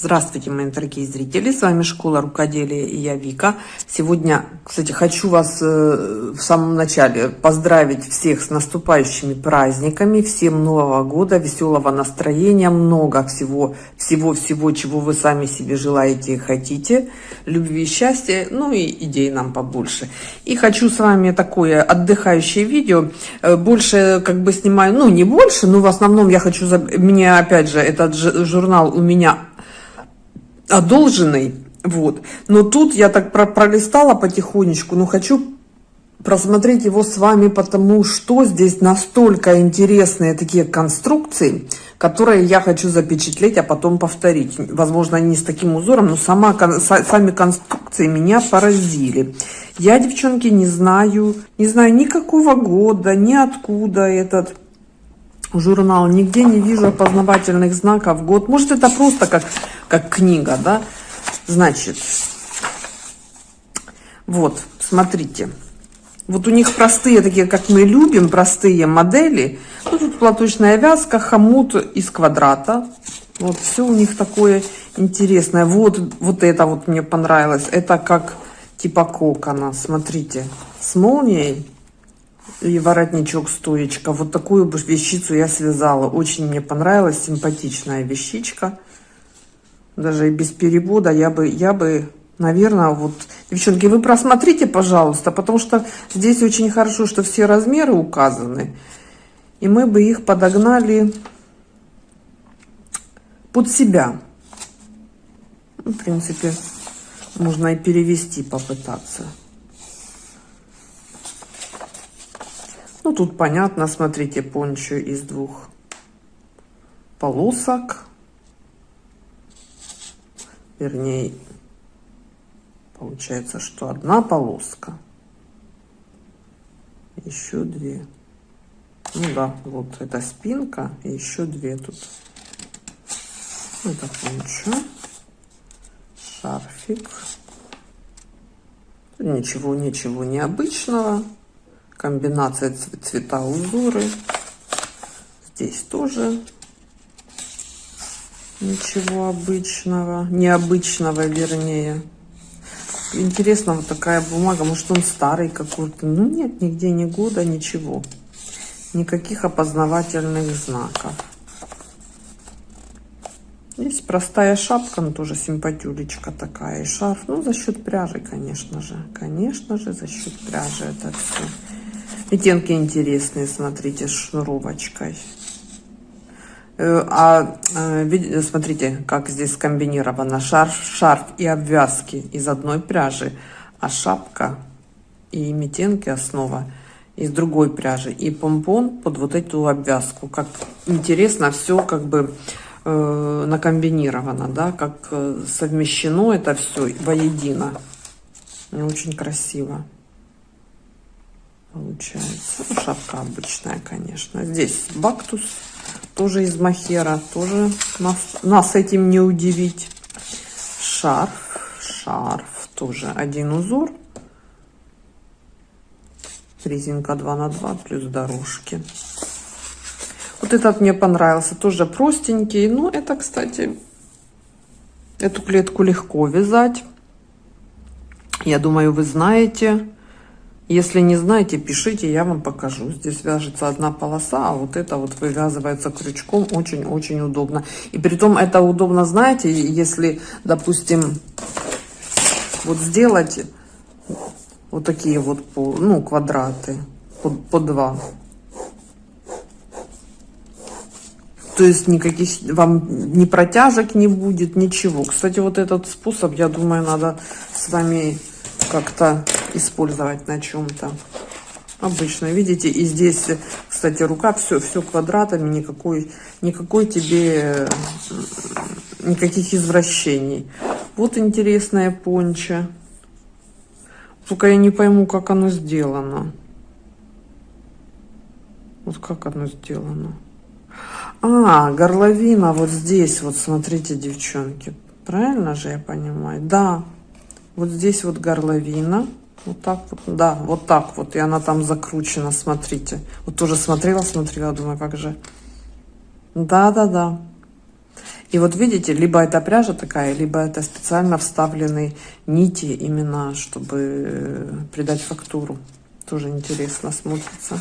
Здравствуйте, мои дорогие зрители! С вами Школа Рукоделия и я Вика. Сегодня, кстати, хочу вас э, в самом начале поздравить всех с наступающими праздниками. Всем Нового года, веселого настроения, много всего, всего-всего, чего вы сами себе желаете и хотите. Любви и счастья, ну и идей нам побольше. И хочу с вами такое отдыхающее видео. Э, больше как бы снимаю, ну не больше, но в основном я хочу... Мне опять же этот журнал у меня одолженный, вот. Но тут я так про пролистала потихонечку, но хочу просмотреть его с вами, потому что здесь настолько интересные такие конструкции, которые я хочу запечатлеть, а потом повторить. Возможно, не с таким узором, но сама, сами конструкции меня поразили. Я, девчонки, не знаю, не знаю никакого года, ни откуда этот журнал, нигде не вижу опознавательных знаков год. Может, это просто как, как книга, да? Значит, вот, смотрите. Вот у них простые, такие, как мы любим, простые модели. Ну, тут платочная вязка, хомут из квадрата. Вот все у них такое интересное. Вот, вот это вот мне понравилось. Это как типа кокона, смотрите, с молнией и воротничок стоечка. Вот такую вещицу я связала. Очень мне понравилась, симпатичная вещичка. Даже и без перевода я бы, я бы, наверное, вот... Девчонки, вы просмотрите, пожалуйста, потому что здесь очень хорошо, что все размеры указаны. И мы бы их подогнали под себя. Ну, в принципе, можно и перевести, попытаться. Ну, тут понятно, смотрите, пончо из двух полосок. Вернее, получается, что одна полоска. Еще две. Ну да, вот это спинка и еще две тут. Это пончо. Шарфик. Ничего, ничего необычного комбинация цвета узоры здесь тоже ничего обычного необычного вернее интересно вот такая бумага может он старый какой-то ну нет нигде ни года ничего никаких опознавательных знаков есть простая шапка, но тоже симпатюлечка такая. И шарф, ну, за счет пряжи, конечно же. Конечно же, за счет пряжи это все. Оттенки интересные, смотрите, с шнуровочкой. Э, а э, смотрите, как здесь скомбинировано. Шарф, шарф и обвязки из одной пряжи, а шапка и метенки основа из другой пряжи. И помпон под вот эту обвязку. Как интересно, все как бы э, накомбинировано, да, как э, совмещено это все воедино. Очень красиво получается. Ну, шапка обычная, конечно. Здесь бактус, тоже из махера, тоже нас, нас этим не удивить. Шарф, шарф, тоже один узор. Резинка 2 на 2 плюс дорожки. Вот этот мне понравился, тоже простенький. Ну, это, кстати, эту клетку легко вязать. Я думаю, вы знаете. Если не знаете, пишите, я вам покажу. Здесь вяжется одна полоса, а вот это вот вывязывается крючком. Очень-очень удобно. И при том это удобно, знаете, если, допустим, вот сделать вот такие вот, ну, квадраты по, по два. То есть никаких вам ни протяжек не будет, ничего. Кстати, вот этот способ, я думаю, надо с вами как-то использовать на чем-то. Обычно, видите, и здесь, кстати, рука все, все квадратами, никакой, никакой тебе, никаких извращений. Вот интересная понча. Только я не пойму, как оно сделано. Вот как оно сделано. А, горловина вот здесь, вот смотрите, девчонки. Правильно же я понимаю? Да, вот здесь вот горловина. Вот так вот, да, вот так вот. И она там закручена, смотрите. Вот тоже смотрела, смотрела, думаю, как же. Да-да-да. И вот видите, либо это пряжа такая, либо это специально вставлены нити, именно чтобы э, придать фактуру. Тоже интересно смотрится.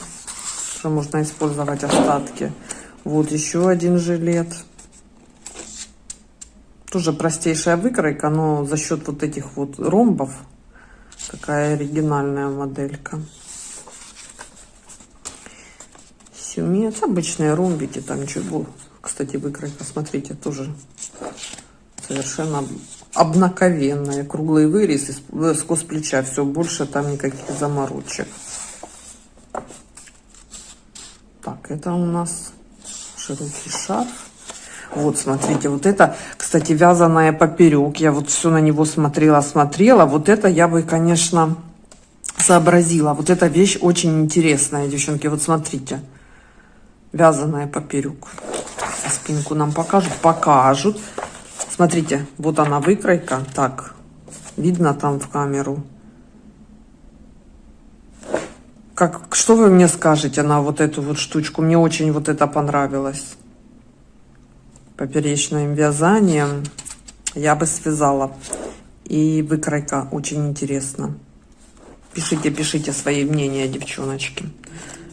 Что можно использовать остатки. Вот еще один жилет. Тоже простейшая выкройка, но за счет вот этих вот ромбов такая оригинальная моделька. Сюмец, обычные ромбики, там ничего кстати, выкройка, смотрите, тоже совершенно обнаковенная. Круглый вырез сквозь плеча. Все, больше там никаких заморочек. Так, это у нас широкий шарф. Вот, смотрите, вот это, кстати, вязаная поперек. Я вот все на него смотрела, смотрела. Вот это я бы, конечно, сообразила. Вот эта вещь очень интересная, девчонки. Вот смотрите, вязаная поперек спинку нам покажут? Покажут. Смотрите, вот она выкройка. Так, видно там в камеру. Как, что вы мне скажете на вот эту вот штучку? Мне очень вот это понравилось. Поперечным вязанием я бы связала. И выкройка очень интересно. Пишите, пишите свои мнения, девчоночки.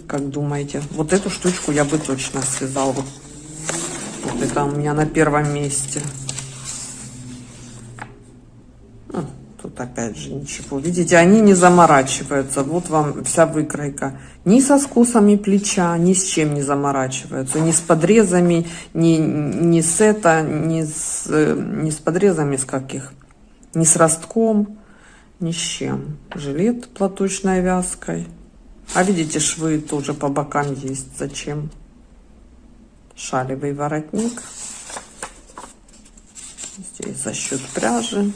Как думаете? Вот эту штучку я бы точно связала. Вот это у меня на первом месте. Ну, тут опять же ничего. Видите, они не заморачиваются. Вот вам вся выкройка. Ни со скосами плеча, ни с чем не заморачиваются. Ни с подрезами, ни, ни с это, ни с, ни с подрезами с каких. Ни с ростком, ни с чем. Жилет платочной вязкой. А видите, швы тоже по бокам есть. Зачем? шалевый воротник. Здесь за счет пряжи.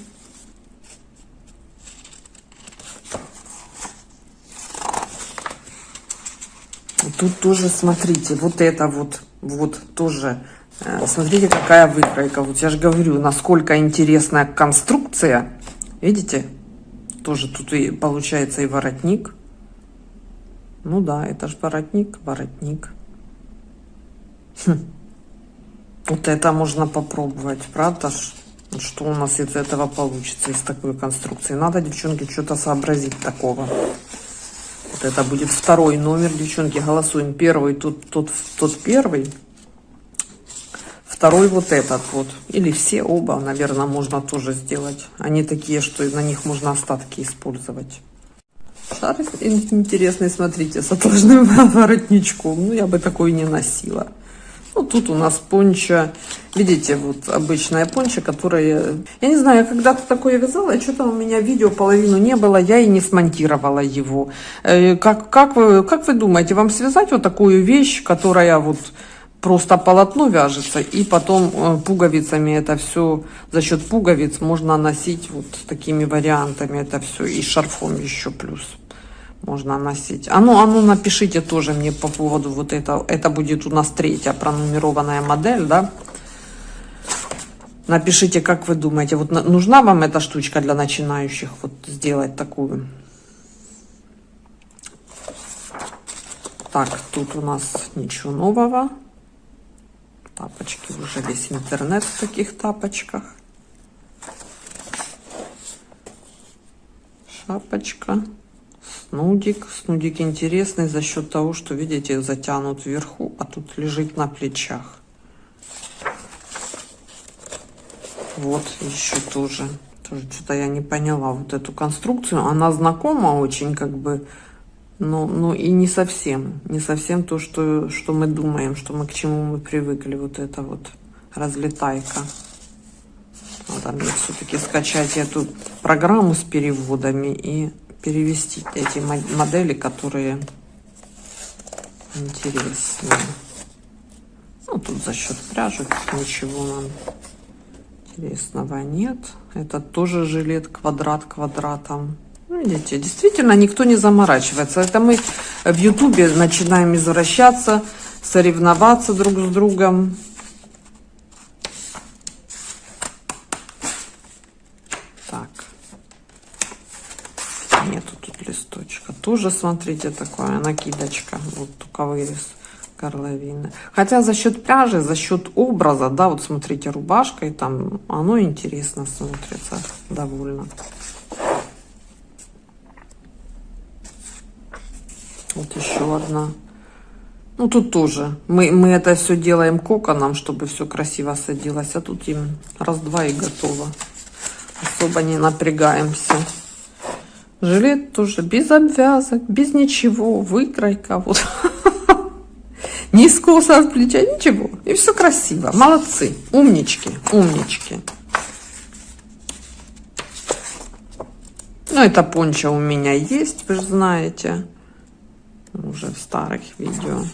Тут тоже, смотрите, вот это вот, вот тоже, э, смотрите, какая выкройка. Вот я же говорю, насколько интересная конструкция. Видите? Тоже тут и получается и воротник. Ну да, это же воротник, воротник. Хм. Вот это можно попробовать, правда? Что у нас из этого получится, из такой конструкции. Надо, девчонки, что-то сообразить такого. Это будет второй номер, девчонки, голосуем. Первый, тут, тут, тот первый. Второй вот этот вот. Или все оба, наверное, можно тоже сделать. Они такие, что на них можно остатки использовать. Шар интересный, смотрите, с отложным воротничком. Ну, я бы такой не носила. Ну, тут у нас понча. Видите, вот обычная понча, которая... Я не знаю, я когда-то такое вязала, что-то у меня видео половину не было, я и не смонтировала его. Э, как, как, вы, как вы думаете, вам связать вот такую вещь, которая вот просто полотно вяжется, и потом э, пуговицами это все, за счет пуговиц можно носить вот такими вариантами это все, и шарфом еще плюс можно носить. А ну, а ну напишите тоже мне по поводу вот этого. Это будет у нас третья пронумерованная модель, да? Напишите, как вы думаете, вот нужна вам эта штучка для начинающих, вот сделать такую. Так, тут у нас ничего нового. Тапочки, уже весь интернет в таких тапочках. Шапочка. Снудик. Снудик интересный за счет того, что, видите, затянут вверху, а тут лежит на плечах. Вот еще тоже. Тоже что-то я не поняла вот эту конструкцию. Она знакома очень, как бы, но, но и не совсем. Не совсем то, что, что мы думаем, что мы к чему мы привыкли. Вот это вот разлетайка. Надо мне все-таки скачать эту программу с переводами и перевести эти модели, которые интересные. Ну, тут за счет пряжи ничего нам интересного нет. Это тоже жилет квадрат квадратом. Ну, видите, действительно никто не заморачивается. Это мы в Ютубе начинаем извращаться, соревноваться друг с другом. Тоже, смотрите, такая накидочка. Вот только вырез. горловины. Хотя за счет пряжи, за счет образа, да, вот смотрите, рубашкой там, оно интересно смотрится довольно. Вот еще одна. Ну, тут тоже. Мы, мы это все делаем коконом, чтобы все красиво садилось. А тут им раз-два и готово. Особо не напрягаемся. Жилет тоже без обвязок, без ничего. Выкройка. Вот. Ни скоса от плеча, ничего. И все красиво. Молодцы. Умнички. Умнички. Ну, это пончо у меня есть, вы же знаете. Уже в старых видео.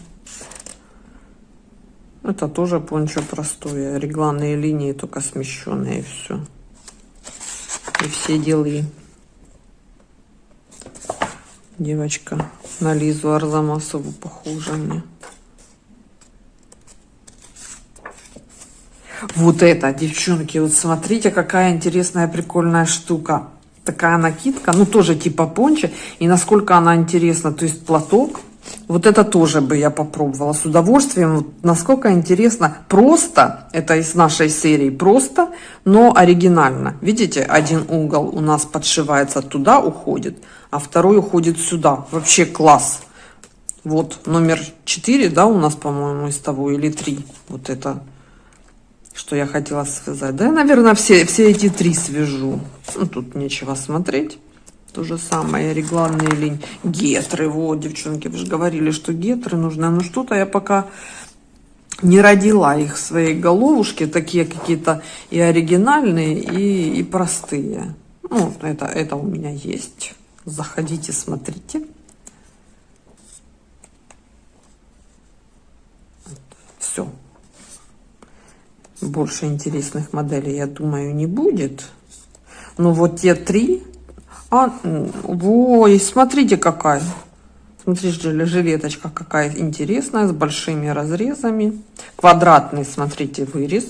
Это тоже пончо простое. Регланные линии, только смещенные, и все. И все делы. Девочка на Лизу Арзамасову похожа мне. Вот это, девчонки, вот смотрите, какая интересная, прикольная штука. Такая накидка, ну тоже типа понча. И насколько она интересна, то есть платок. Вот это тоже бы я попробовала с удовольствием. Вот насколько интересно. Просто, это из нашей серии, просто, но оригинально. Видите, один угол у нас подшивается туда, уходит, а второй уходит сюда. Вообще класс. Вот номер 4, да, у нас, по-моему, из того, или 3. Вот это что я хотела связать. Да, наверное, все, все эти три свяжу. Ну, тут нечего смотреть. То же самое, регланные линии. Гетры, вот, девчонки, вы же говорили, что гетры нужны. Ну, что-то я пока не родила их в своей головушке. Такие какие-то и оригинальные, и, и простые. Ну, это, это у меня есть. Заходите, смотрите. Все больше интересных моделей, я думаю, не будет. Но вот те три... А, ой, смотрите какая. Смотрите, жилеточка какая интересная, с большими разрезами. Квадратный, смотрите, вырез.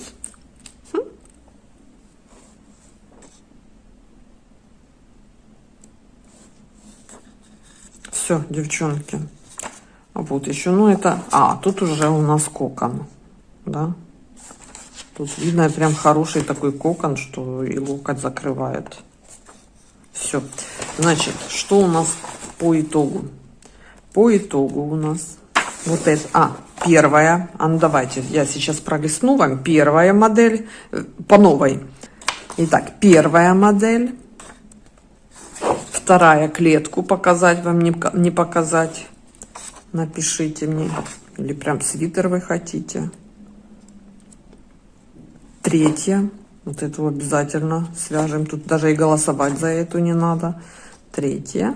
Все, девчонки. Вот еще, ну это... А, тут уже у нас кокон, да. Тут видно прям хороший такой кокон, что и локоть закрывает. Все. Значит, что у нас по итогу? По итогу у нас вот это. А, первая. А ну давайте, я сейчас пролистну вам. Первая модель э, по новой. Итак, первая модель. Вторая клетку показать вам, не, не показать. Напишите мне. Или прям свитер вы хотите. Третья. Вот эту обязательно свяжем. Тут даже и голосовать за эту не надо. Третья.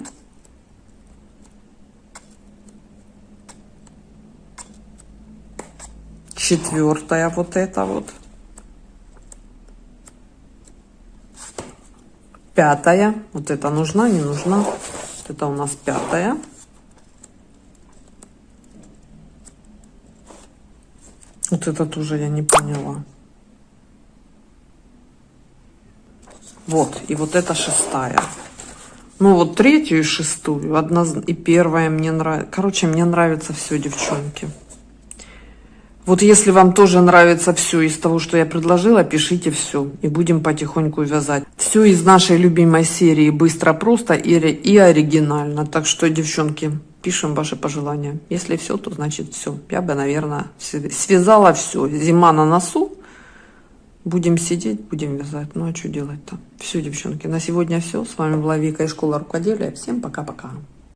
Четвертая вот эта вот. Пятая. Вот это нужна, не нужна. Вот это у нас пятая. Вот это тоже я не поняла. Вот, и вот это шестая. Ну, вот третью и шестую, одна и первая мне нравится. Короче, мне нравится все, девчонки. Вот если вам тоже нравится все из того, что я предложила, пишите все. И будем потихоньку вязать. Все из нашей любимой серии «Быстро, просто» и, и оригинально. Так что, девчонки, пишем ваши пожелания. Если все, то значит все. Я бы, наверное, связала все. Зима на носу. Будем сидеть, будем вязать. Ну а что делать-то? Все, девчонки, на сегодня все. С вами была Вика из школы рукоделия. Всем пока-пока.